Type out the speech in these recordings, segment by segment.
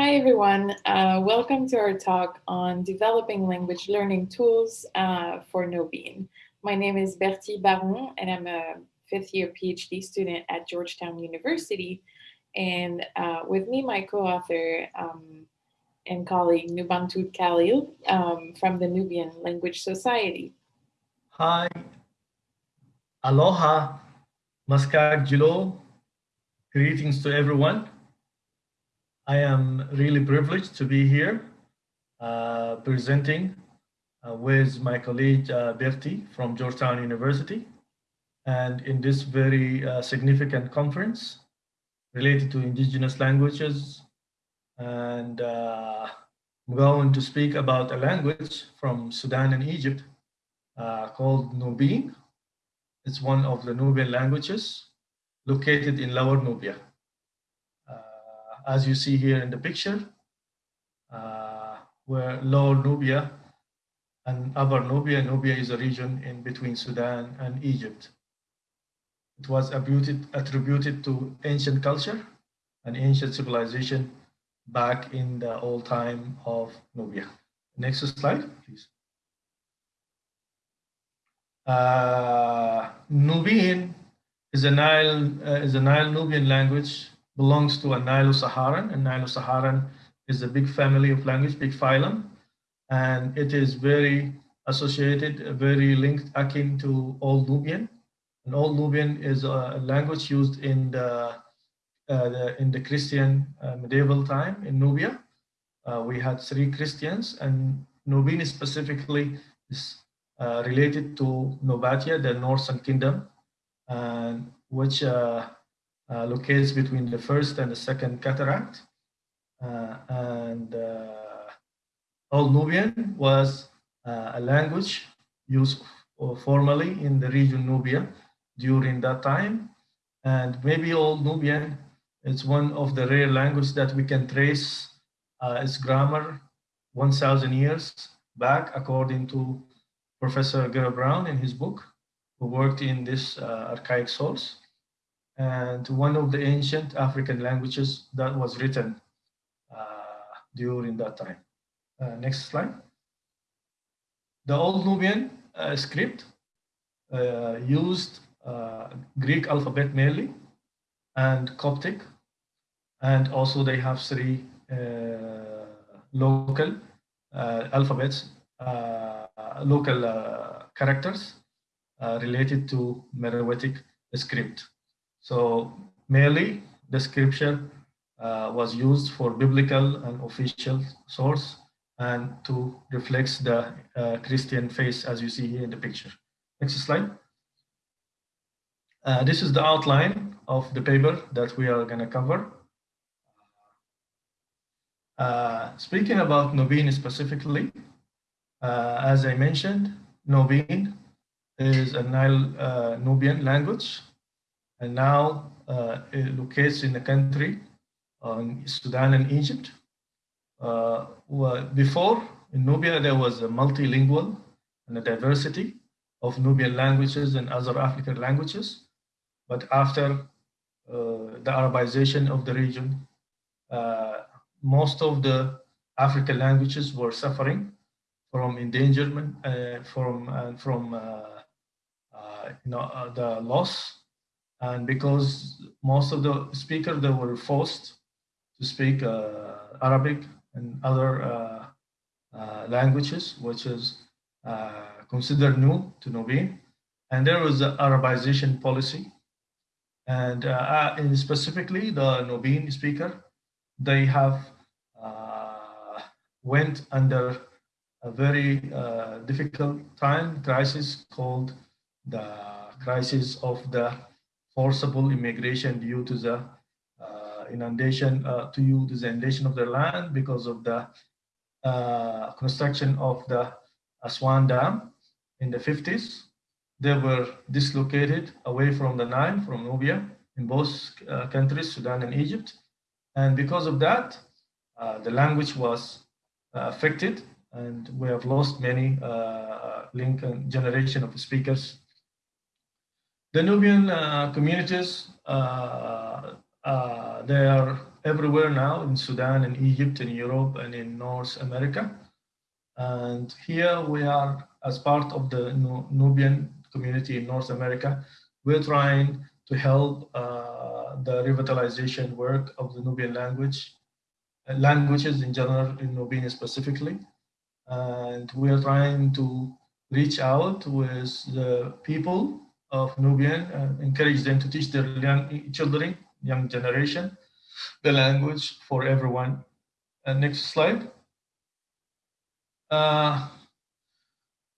Hi, everyone. Uh, welcome to our talk on developing language learning tools uh, for Nubian. My name is Bertie Baron, and I'm a fifth year PhD student at Georgetown University. And uh, with me, my co-author um, and colleague Nubantud Khalil um, from the Nubian Language Society. Hi. Aloha. Maskak Jilo. Greetings to everyone. I am really privileged to be here uh, presenting uh, with my colleague uh, Bertie from Georgetown University and in this very uh, significant conference related to indigenous languages and uh, I'm going to speak about a language from Sudan and Egypt uh, called Nubian. It's one of the Nubian languages located in Lower Nubia as you see here in the picture, uh, where Lower Nubia and Upper Nubia, Nubia is a region in between Sudan and Egypt. It was attributed, attributed to ancient culture and ancient civilization back in the old time of Nubia. Next slide, please. Uh, Nubian is a Nile uh, is a Nile Nubian language belongs to a Nilo-Saharan, and Nilo-Saharan is a big family of language, big phylum, and it is very associated, very linked, akin to Old Nubian. And Old Nubian is a language used in the, uh, the in the Christian uh, medieval time in Nubia. Uh, we had three Christians, and Nubian specifically is uh, related to Nobatia, the Northern kingdom, and which uh, uh, locates between the first and the second cataract. Uh, and uh, Old Nubian was a language used formally in the region Nubia during that time. And maybe Old Nubian is one of the rare languages that we can trace uh, its grammar 1,000 years back, according to Professor Gerald Browne in his book, who worked in this uh, archaic source and one of the ancient African languages that was written uh, during that time. Uh, next slide. The Old Nubian uh, script uh, used uh, Greek alphabet mainly and Coptic, and also they have three uh, local alphabets, local characters related to Meroitic script. So merely description uh, was used for biblical and official source and to reflect the uh, Christian face as you see here in the picture. Next slide. Uh, this is the outline of the paper that we are going to cover. Uh, speaking about Nubian specifically, uh, as I mentioned, Nubian is a Nile uh, Nubian language and now uh, it locates in the country, um, Sudan and Egypt. Uh, before, in Nubia, there was a multilingual and a diversity of Nubian languages and other African languages. But after uh, the Arabization of the region, uh, most of the African languages were suffering from endangerment, uh, from uh, from you know the loss and because most of the speakers they were forced to speak uh, Arabic and other uh, uh, languages, which is uh, considered new to Nubian, and there was an Arabization policy, and, uh, and specifically the Nubian speaker, they have went under a very difficult time crisis called the crisis of the forcible immigration due to the uh, inundation, uh, to the inundation of their land because of the uh, construction of the Aswan Dam in the 50s. They were dislocated away from the Nile, from Nubia, in both uh, countries, Sudan and Egypt. And because of that, uh, the language was uh, affected and we have lost many link and generation of speakers the Nubian uh, communities, uh, uh, they are everywhere now in Sudan, in Egypt, in Europe, and in North America. And here we are, as part of the Nubian community in North America, we're trying to help uh, the revitalization work of the Nubian language, uh, languages in general, in Nubian specifically. And we are trying to reach out with the people of Nubian and encourage them to teach their young children, young generation, the language for everyone. Uh, next slide. Uh,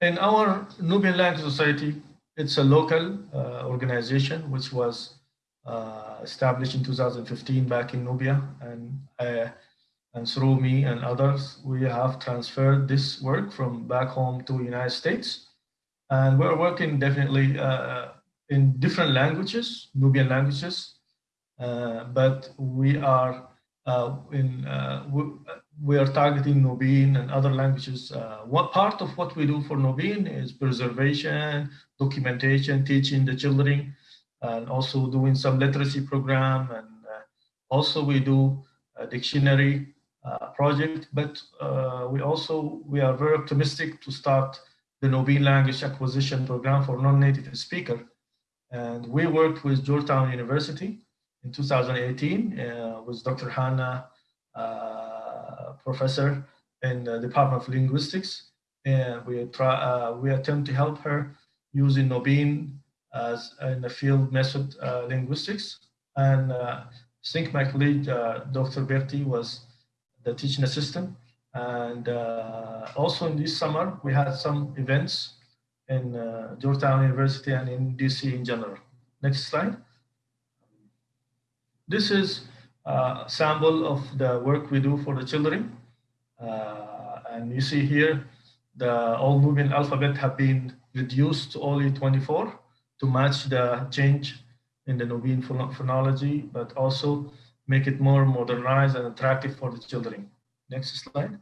in our Nubian Language Society, it's a local uh, organization which was uh, established in 2015 back in Nubia and uh, and through me and others, we have transferred this work from back home to United States. And we're working definitely uh, in different languages, Nubian languages, uh, but we are uh, in uh, we, are targeting Nubian and other languages. Uh, what part of what we do for Nubian is preservation, documentation, teaching the children, and also doing some literacy program. And uh, also we do a dictionary uh, project, but we also, we are very optimistic to start the Nubian language acquisition program for non-native speaker. And we worked with Georgetown University in 2018 uh, with Dr. Hannah, uh, professor in the Department of Linguistics. And we try, uh, we attempt to help her using Nubian as in the field method uh, linguistics. And I think my colleague, Dr. Bertie, was the teaching assistant. And uh, also in this summer, we had some events in uh, Georgetown University and in DC in general. Next slide. This is uh, a sample of the work we do for the children. Uh, and you see here, the old Nubian alphabet have been reduced to only 24 to match the change in the Nubian phonology, but also make it more modernized and attractive for the children. Next slide.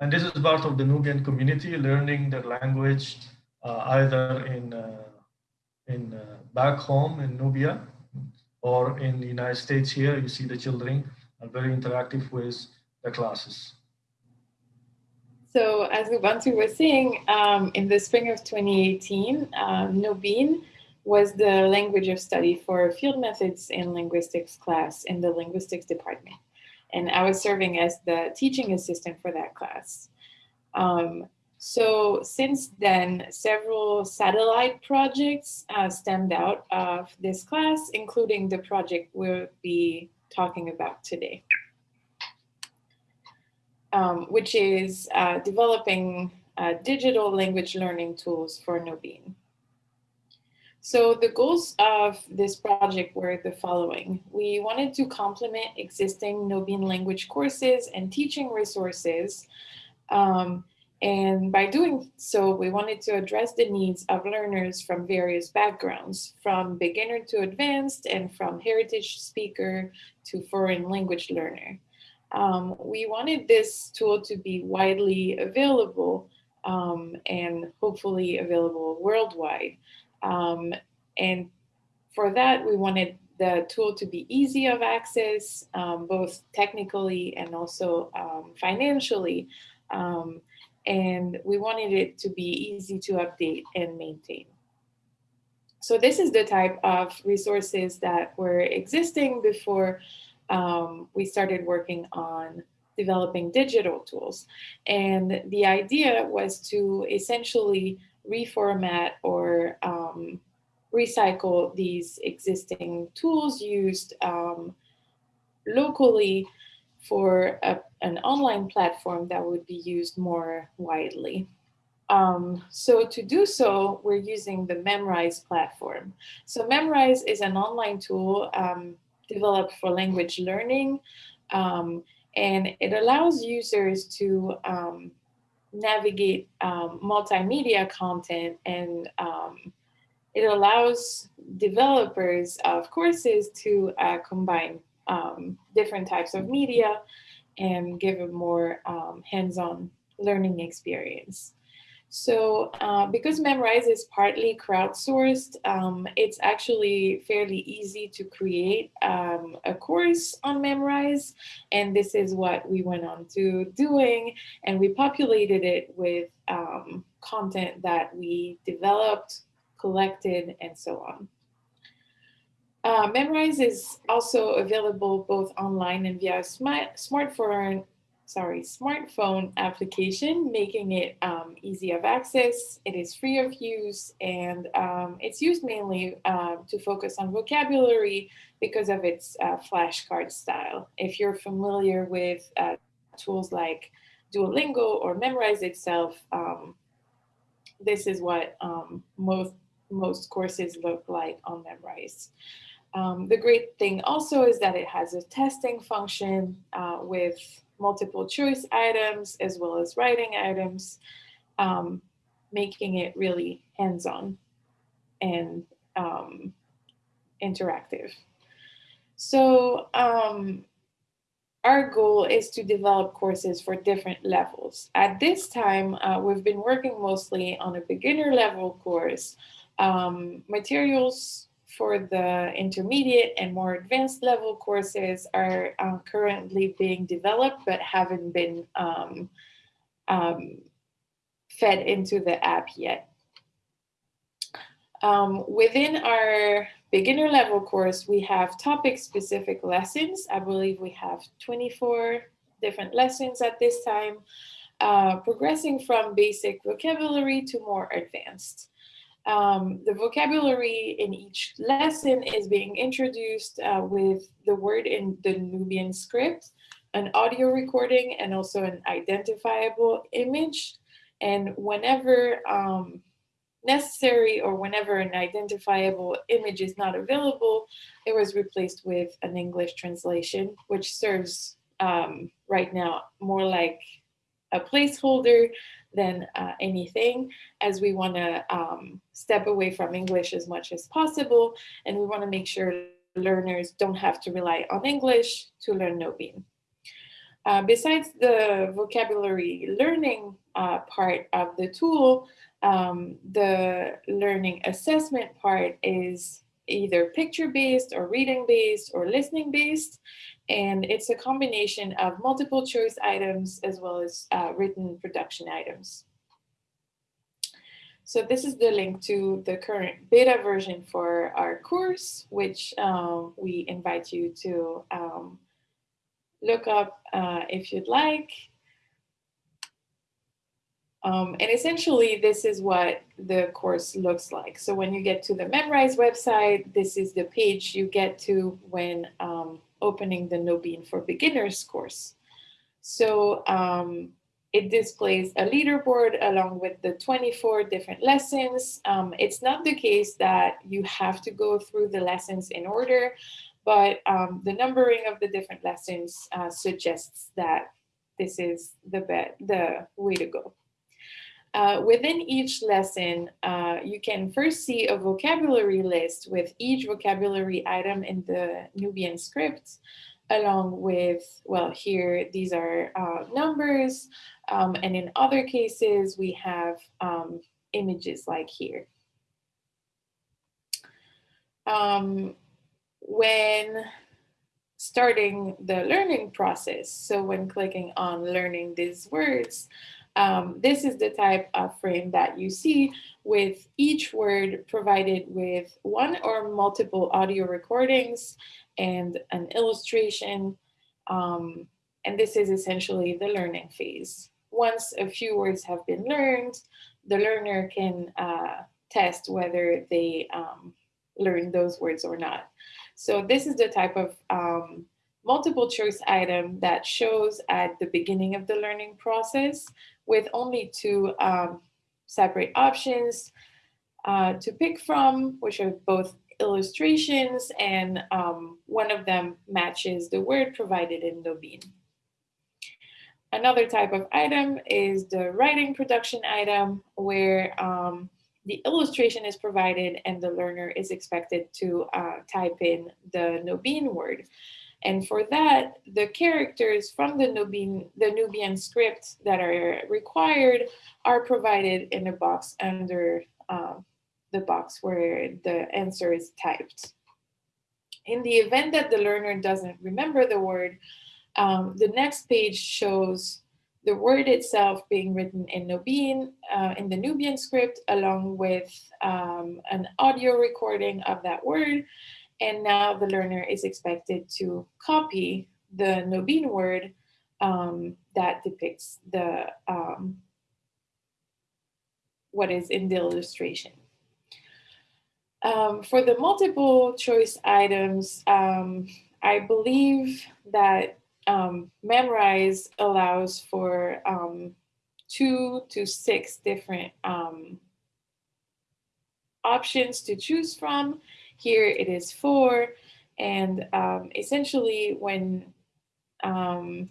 And this is part of the Nubian community learning their language uh, either in, uh, in uh, back home in Nubia or in the United States here, you see the children are very interactive with the classes. So as Ubuntu was saying, um, in the spring of 2018, uh, Nubian was the language of study for field methods in linguistics class in the linguistics department. And I was serving as the teaching assistant for that class. Um, so since then, several satellite projects uh, stemmed out of this class, including the project we'll be talking about today, um, which is uh, developing uh, digital language learning tools for Nubian. So the goals of this project were the following. We wanted to complement existing Nubian language courses and teaching resources um, and by doing so, we wanted to address the needs of learners from various backgrounds, from beginner to advanced and from heritage speaker to foreign language learner. Um, we wanted this tool to be widely available um, and hopefully available worldwide. Um, and for that, we wanted the tool to be easy of access, um, both technically and also um, financially. Um, and we wanted it to be easy to update and maintain. So this is the type of resources that were existing before um, we started working on developing digital tools. And the idea was to essentially reformat or um, recycle these existing tools used um, locally for a, an online platform that would be used more widely. Um, so to do so, we're using the Memrise platform. So Memrise is an online tool um, developed for language learning, um, and it allows users to um, navigate um, multimedia content and um, it allows developers of courses to uh, combine um, different types of media and give a more um, hands-on learning experience. So uh, because Memrise is partly crowdsourced, um, it's actually fairly easy to create um, a course on Memrise. And this is what we went on to doing. And we populated it with um, content that we developed, collected, and so on. Uh, Memrise is also available both online and via smart smartphone sorry, smartphone application, making it um, easy of access. It is free of use and um, it's used mainly uh, to focus on vocabulary because of its uh, flashcard style. If you're familiar with uh, tools like Duolingo or Memrise itself, um, this is what um, most, most courses look like on Memrise. Um, the great thing also is that it has a testing function uh, with multiple choice items as well as writing items, um, making it really hands-on and um, interactive. So um, our goal is to develop courses for different levels. At this time, uh, we've been working mostly on a beginner level course. Um, materials for the intermediate and more advanced level courses are uh, currently being developed but haven't been um, um, fed into the app yet. Um, within our beginner level course, we have topic specific lessons. I believe we have 24 different lessons at this time, uh, progressing from basic vocabulary to more advanced. Um, the vocabulary in each lesson is being introduced uh, with the word in the Nubian script, an audio recording, and also an identifiable image. And whenever um, necessary or whenever an identifiable image is not available, it was replaced with an English translation, which serves um, right now more like a placeholder than uh, anything as we want to um, step away from English as much as possible. And we want to make sure learners don't have to rely on English to learn Nubian. Uh, besides the vocabulary learning uh, part of the tool, um, the learning assessment part is either picture-based or reading-based or listening-based. And it's a combination of multiple choice items as well as uh, written production items. So this is the link to the current beta version for our course, which um, we invite you to um, look up uh, if you'd like. Um, and essentially, this is what the course looks like. So when you get to the Memrise website, this is the page you get to when um, opening the Nobiin for Beginners course. So um, it displays a leaderboard along with the 24 different lessons. Um, it's not the case that you have to go through the lessons in order, but um, the numbering of the different lessons uh, suggests that this is the, the way to go. Uh, within each lesson, uh, you can first see a vocabulary list with each vocabulary item in the Nubian script, along with, well, here, these are uh, numbers, um, and in other cases, we have um, images like here. Um, when starting the learning process, so when clicking on learning these words, um, this is the type of frame that you see with each word provided with one or multiple audio recordings and an illustration. Um, and this is essentially the learning phase. Once a few words have been learned, the learner can uh, test whether they um, learn those words or not. So this is the type of um, multiple choice item that shows at the beginning of the learning process with only two um, separate options uh, to pick from, which are both illustrations and um, one of them matches the word provided in Nubian. Another type of item is the writing production item where um, the illustration is provided and the learner is expected to uh, type in the Nubian word. And for that, the characters from the Nubian, the Nubian script that are required are provided in a box under um, the box where the answer is typed. In the event that the learner doesn't remember the word, um, the next page shows the word itself being written in Nubian, uh, in the Nubian script, along with um, an audio recording of that word. And now the learner is expected to copy the Nubian word um, that depicts the um, what is in the illustration. Um, for the multiple choice items, um, I believe that um, Memrise allows for um, two to six different options to choose from. Here it is four. And um, essentially when, um,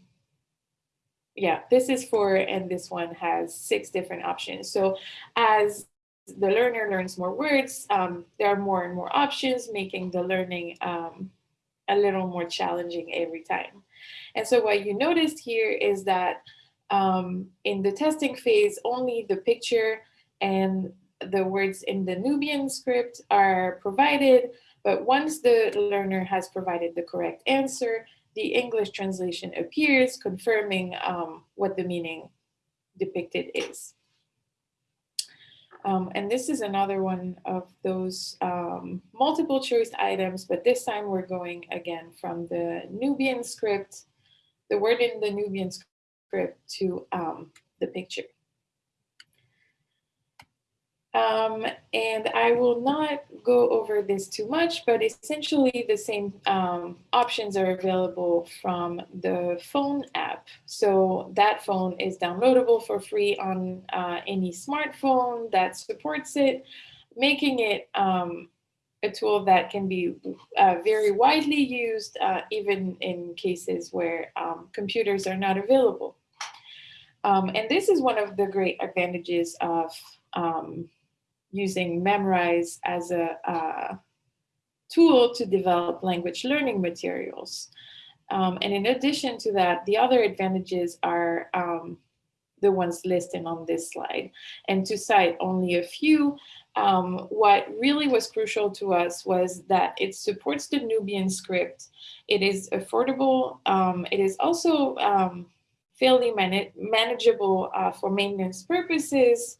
yeah, this is four and this one has six different options. So as the learner learns more words, um, there are more and more options, making the learning a little more challenging every time. And so what you noticed here is that um, in the testing phase, only the picture and the words in the Nubian script are provided, but once the learner has provided the correct answer, the English translation appears, confirming um, what the meaning depicted is. Um, and this is another one of those um, multiple choice items, but this time we're going again from the Nubian script, the word in the Nubian script to um, the picture. Um, and I will not go over this too much, but essentially the same um, options are available from the phone app. So that phone is downloadable for free on uh, any smartphone that supports it, making it um, a tool that can be uh, very widely used, uh, even in cases where um, computers are not available. Um, and this is one of the great advantages of um, using Memrise as a uh, tool to develop language learning materials. Um, and in addition to that, the other advantages are um, the ones listed on this slide. And to cite only a few, um, what really was crucial to us was that it supports the Nubian script. It is affordable. Um, it is also um, fairly man manageable uh, for maintenance purposes.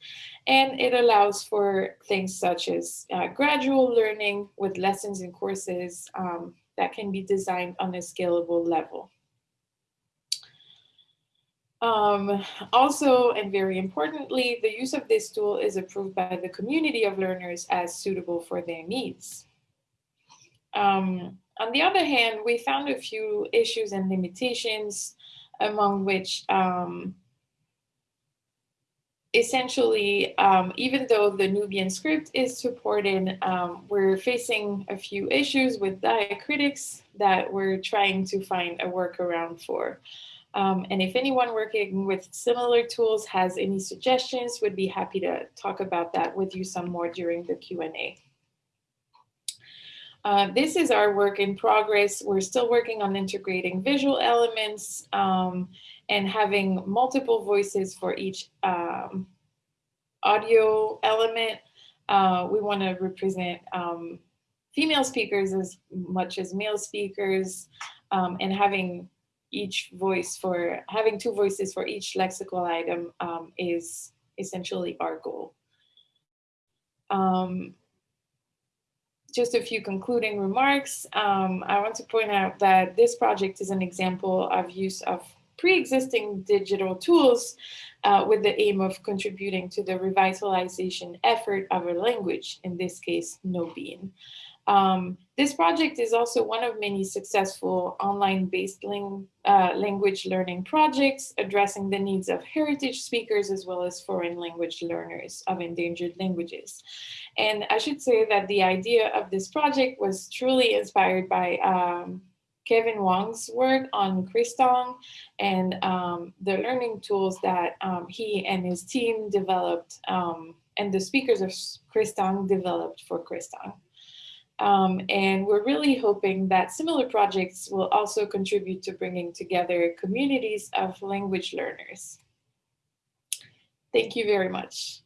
And it allows for things such as uh, gradual learning with lessons and courses um, that can be designed on a scalable level. Um, also, and very importantly, the use of this tool is approved by the community of learners as suitable for their needs. Um, on the other hand, we found a few issues and limitations among which um, essentially, um, even though the Nubian script is supported, um, we're facing a few issues with diacritics that we're trying to find a workaround for. Um, and if anyone working with similar tools has any suggestions, would be happy to talk about that with you some more during the Q&A. Uh, this is our work in progress. We're still working on integrating visual elements um, and having multiple voices for each um, audio element. Uh, we want to represent um, female speakers as much as male speakers um, and having each voice for having two voices for each lexical item um, is essentially our goal. Um, just a few concluding remarks. Um, I want to point out that this project is an example of use of pre-existing digital tools uh, with the aim of contributing to the revitalization effort of a language, in this case, Nubian. Um, this project is also one of many successful online-based uh, language learning projects addressing the needs of heritage speakers as well as foreign language learners of endangered languages. And I should say that the idea of this project was truly inspired by um, Kevin Wong's work on Kristang and um, the learning tools that um, he and his team developed um, and the speakers of Kristang developed for Kristang. Um, and we're really hoping that similar projects will also contribute to bringing together communities of language learners. Thank you very much.